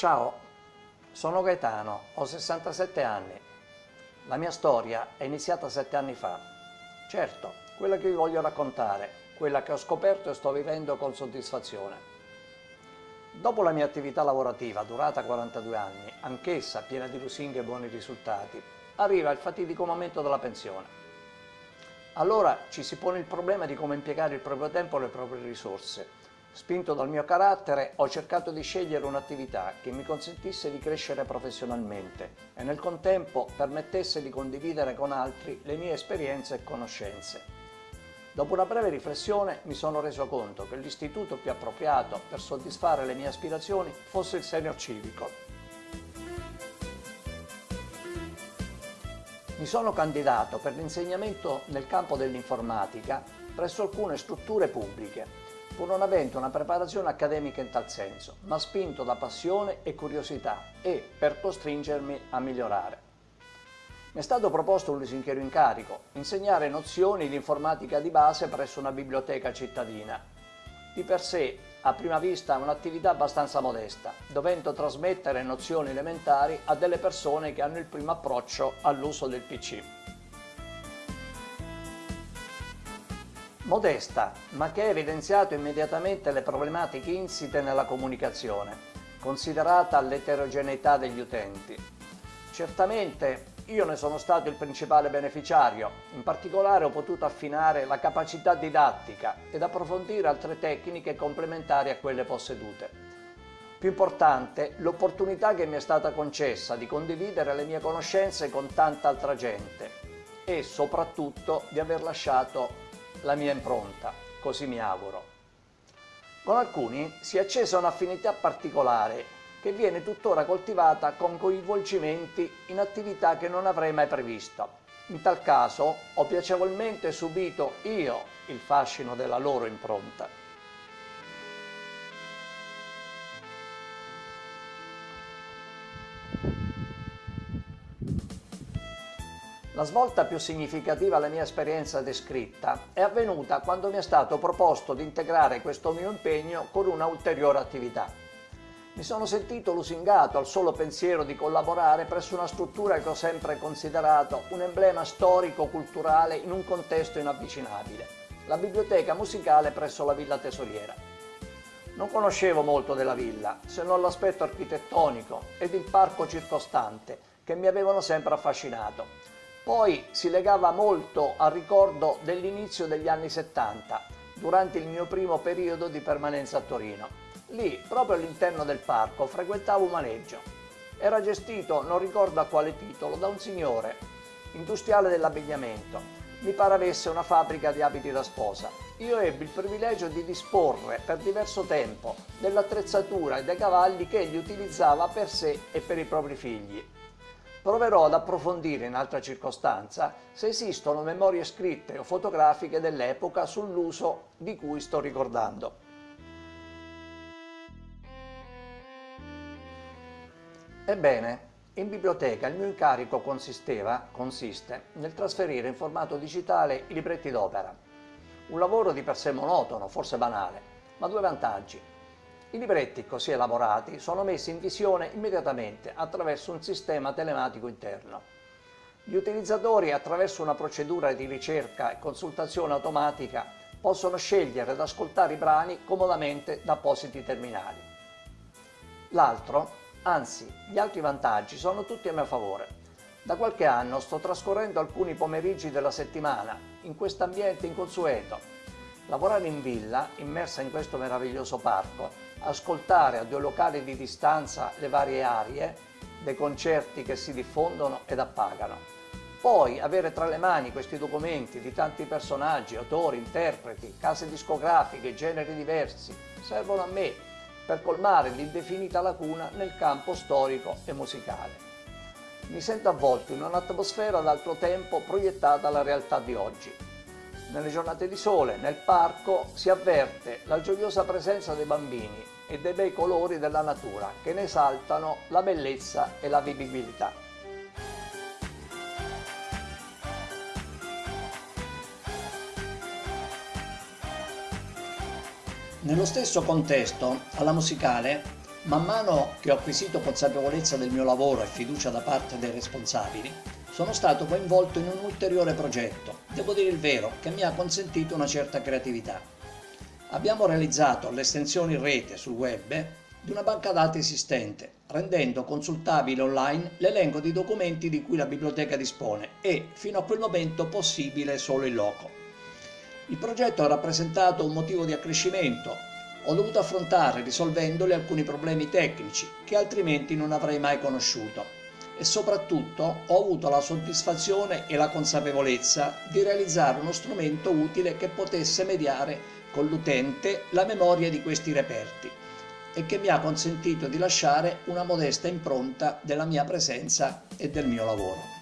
Ciao, sono Gaetano, ho 67 anni. La mia storia è iniziata sette anni fa. Certo, quella che vi voglio raccontare, quella che ho scoperto e sto vivendo con soddisfazione. Dopo la mia attività lavorativa, durata 42 anni, anch'essa piena di lusinghe e buoni risultati, arriva il fatidico momento della pensione. Allora ci si pone il problema di come impiegare il proprio tempo e le proprie risorse Spinto dal mio carattere, ho cercato di scegliere un'attività che mi consentisse di crescere professionalmente e nel contempo permettesse di condividere con altri le mie esperienze e conoscenze. Dopo una breve riflessione mi sono reso conto che l'istituto più appropriato per soddisfare le mie aspirazioni fosse il senior civico. Mi sono candidato per l'insegnamento nel campo dell'informatica presso alcune strutture pubbliche pur non avendo una preparazione accademica in tal senso, ma spinto da passione e curiosità e per costringermi a migliorare. Mi è stato proposto un lusinghiero incarico, insegnare nozioni di informatica di base presso una biblioteca cittadina. Di per sé, a prima vista, un'attività abbastanza modesta, dovendo trasmettere nozioni elementari a delle persone che hanno il primo approccio all'uso del PC. Modesta, ma che ha evidenziato immediatamente le problematiche insite nella comunicazione, considerata l'eterogeneità degli utenti. Certamente io ne sono stato il principale beneficiario, in particolare ho potuto affinare la capacità didattica ed approfondire altre tecniche complementari a quelle possedute. Più importante, l'opportunità che mi è stata concessa di condividere le mie conoscenze con tanta altra gente e soprattutto di aver lasciato la mia impronta, così mi auguro. Con alcuni si è accesa un'affinità particolare che viene tuttora coltivata con coinvolgimenti in attività che non avrei mai previsto. In tal caso ho piacevolmente subito io il fascino della loro impronta. La svolta più significativa alla mia esperienza descritta è avvenuta quando mi è stato proposto di integrare questo mio impegno con una ulteriore attività. Mi sono sentito lusingato al solo pensiero di collaborare presso una struttura che ho sempre considerato un emblema storico-culturale in un contesto inavvicinabile, la biblioteca musicale presso la Villa Tesoriera. Non conoscevo molto della villa, se non l'aspetto architettonico ed il parco circostante, che mi avevano sempre affascinato, poi si legava molto al ricordo dell'inizio degli anni 70, durante il mio primo periodo di permanenza a Torino. Lì, proprio all'interno del parco, frequentavo un maneggio. Era gestito, non ricordo a quale titolo, da un signore, industriale dell'abbigliamento. Mi pare avesse una fabbrica di abiti da sposa. Io ebbi il privilegio di disporre per diverso tempo dell'attrezzatura e dei cavalli che egli utilizzava per sé e per i propri figli. Proverò ad approfondire in altra circostanza se esistono memorie scritte o fotografiche dell'epoca sull'uso di cui sto ricordando. Ebbene, in biblioteca il mio incarico consisteva, consiste nel trasferire in formato digitale i libretti d'opera. Un lavoro di per sé monotono, forse banale, ma due vantaggi. I libretti così elaborati sono messi in visione immediatamente attraverso un sistema telematico interno. Gli utilizzatori attraverso una procedura di ricerca e consultazione automatica possono scegliere ed ascoltare i brani comodamente da appositi terminali. L'altro, anzi gli altri vantaggi sono tutti a mio favore. Da qualche anno sto trascorrendo alcuni pomeriggi della settimana in questo ambiente inconsueto. Lavorare in villa, immersa in questo meraviglioso parco, ascoltare a due locali di distanza le varie arie dei concerti che si diffondono ed appagano. Poi avere tra le mani questi documenti di tanti personaggi, autori, interpreti, case discografiche, generi diversi, servono a me per colmare l'indefinita lacuna nel campo storico e musicale. Mi sento avvolto in un'atmosfera d'altro tempo proiettata alla realtà di oggi, nelle giornate di sole, nel parco, si avverte la gioiosa presenza dei bambini e dei bei colori della natura che ne esaltano la bellezza e la vivibilità. Nello stesso contesto, alla musicale, Man mano che ho acquisito consapevolezza del mio lavoro e fiducia da parte dei responsabili, sono stato coinvolto in un ulteriore progetto, devo dire il vero, che mi ha consentito una certa creatività. Abbiamo realizzato l'estensione in rete sul web di una banca dati esistente, rendendo consultabile online l'elenco di documenti di cui la biblioteca dispone e, fino a quel momento, possibile solo in loco. Il progetto ha rappresentato un motivo di accrescimento ho dovuto affrontare risolvendoli alcuni problemi tecnici che altrimenti non avrei mai conosciuto e soprattutto ho avuto la soddisfazione e la consapevolezza di realizzare uno strumento utile che potesse mediare con l'utente la memoria di questi reperti e che mi ha consentito di lasciare una modesta impronta della mia presenza e del mio lavoro.